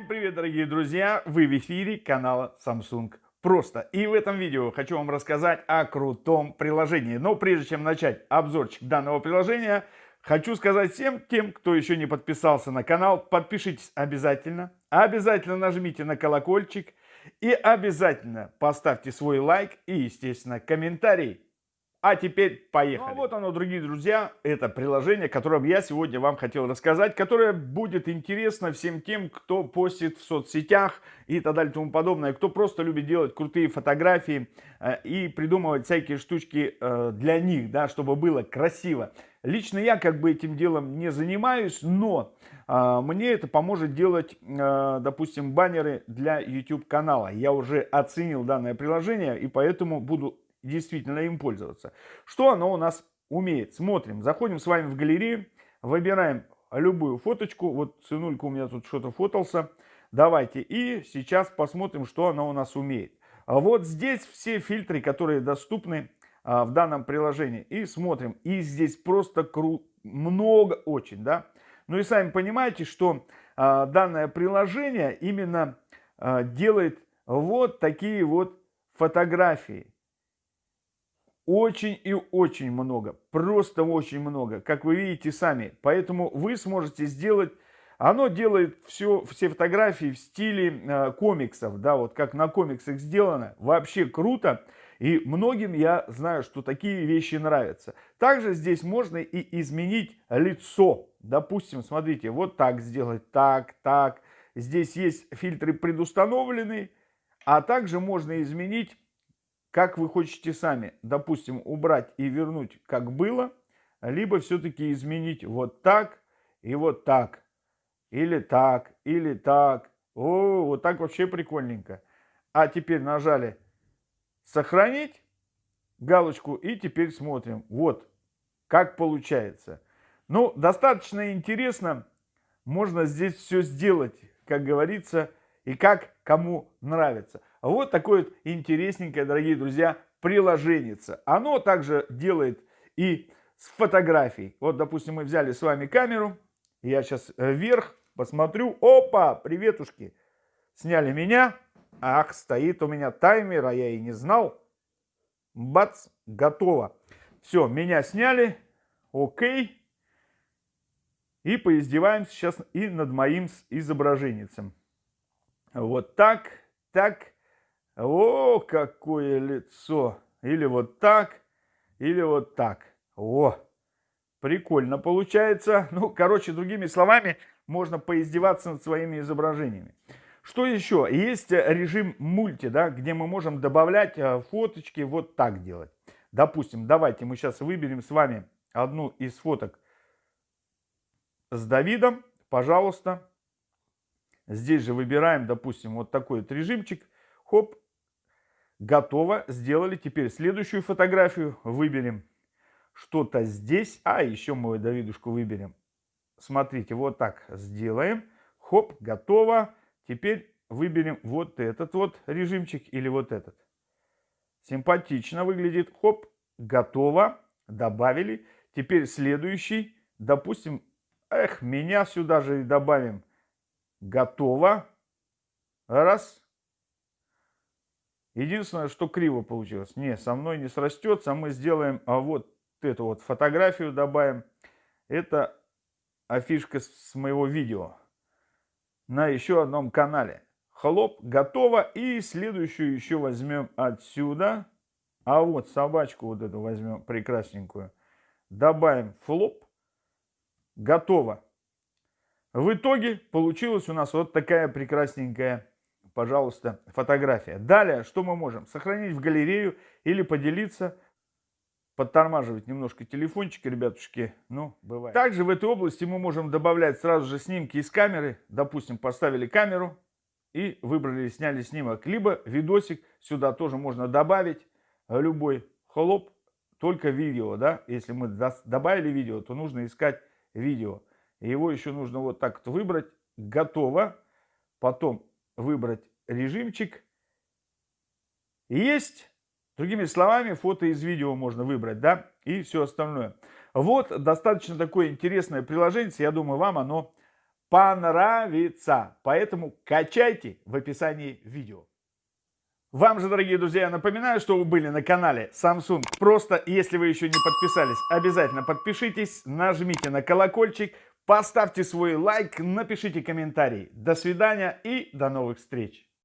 привет, дорогие друзья! Вы в эфире канала Samsung Просто. И в этом видео хочу вам рассказать о крутом приложении. Но прежде чем начать обзорчик данного приложения, хочу сказать всем тем, кто еще не подписался на канал, подпишитесь обязательно. Обязательно нажмите на колокольчик и обязательно поставьте свой лайк и, естественно, комментарий. А теперь поехали. Ну, а вот оно, дорогие друзья, это приложение, которое я сегодня вам хотел рассказать, которое будет интересно всем тем, кто постит в соцсетях и так далее и тому подобное, кто просто любит делать крутые фотографии э, и придумывать всякие штучки э, для них, да, чтобы было красиво. Лично я как бы этим делом не занимаюсь, но э, мне это поможет делать, э, допустим, баннеры для YouTube канала. Я уже оценил данное приложение и поэтому буду действительно им пользоваться. Что оно у нас умеет? Смотрим, заходим с вами в галерею, выбираем любую фоточку. Вот сынулька у меня тут что-то фотался. Давайте и сейчас посмотрим, что она у нас умеет. Вот здесь все фильтры, которые доступны а, в данном приложении. И смотрим. И здесь просто кру много очень, да. Ну и сами понимаете, что а, данное приложение именно а, делает вот такие вот фотографии. Очень и очень много, просто очень много, как вы видите сами. Поэтому вы сможете сделать, оно делает все, все фотографии в стиле э, комиксов, да, вот как на комиксах сделано. Вообще круто. И многим я знаю, что такие вещи нравятся. Также здесь можно и изменить лицо. Допустим, смотрите, вот так сделать, так, так. Здесь есть фильтры предустановленные, а также можно изменить как вы хотите сами, допустим, убрать и вернуть, как было, либо все-таки изменить вот так и вот так. Или так, или так. О, вот так вообще прикольненько. А теперь нажали сохранить галочку и теперь смотрим. Вот, как получается. Ну, достаточно интересно. Можно здесь все сделать, как говорится, и как кому нравится. Вот такое вот интересненькое, дорогие друзья, приложение. Оно также делает и с фотографией. Вот, допустим, мы взяли с вами камеру. Я сейчас э, вверх посмотрю. Опа, приветушки. Сняли меня. Ах, стоит у меня таймер, а я и не знал. Бац, готово. Все, меня сняли. Окей. И поиздеваемся сейчас и над моим изображением. Вот так, так. О, какое лицо! Или вот так, или вот так. О, прикольно получается. Ну, короче, другими словами, можно поиздеваться над своими изображениями. Что еще? Есть режим мульти, да, где мы можем добавлять э, фоточки, вот так делать. Допустим, давайте мы сейчас выберем с вами одну из фоток с Давидом. Пожалуйста. Здесь же выбираем, допустим, вот такой вот режимчик. Хоп, Готово, сделали. Теперь следующую фотографию выберем что-то здесь. А, еще мы Давидушку выберем. Смотрите, вот так сделаем. Хоп, готово. Теперь выберем вот этот вот режимчик или вот этот. Симпатично выглядит. Хоп, готово. Добавили. Теперь следующий. Допустим, эх, меня сюда же и добавим. Готово. Раз. Единственное, что криво получилось. Не, со мной не срастется. Мы сделаем а вот эту вот фотографию добавим. Это афишка с моего видео на еще одном канале. Хлоп, готово. И следующую еще возьмем отсюда. А вот собачку вот эту возьмем прекрасненькую. Добавим флоп. Готово. В итоге получилась у нас вот такая прекрасненькая пожалуйста, фотография. Далее, что мы можем? Сохранить в галерею или поделиться, подтормаживать немножко телефончики, ребятушки, ну, бывает. Также в этой области мы можем добавлять сразу же снимки из камеры. Допустим, поставили камеру и выбрали, сняли снимок. Либо видосик сюда тоже можно добавить, любой хлоп, только видео, да. Если мы добавили видео, то нужно искать видео. Его еще нужно вот так вот выбрать. Готово. Потом выбрать режимчик. есть, другими словами, фото из видео можно выбрать, да, и все остальное. Вот достаточно такое интересное приложение, я думаю, вам оно понравится. Поэтому качайте в описании видео. Вам же, дорогие друзья, напоминаю, что вы были на канале Samsung. Просто, если вы еще не подписались, обязательно подпишитесь, нажмите на колокольчик, поставьте свой лайк, напишите комментарий. До свидания и до новых встреч!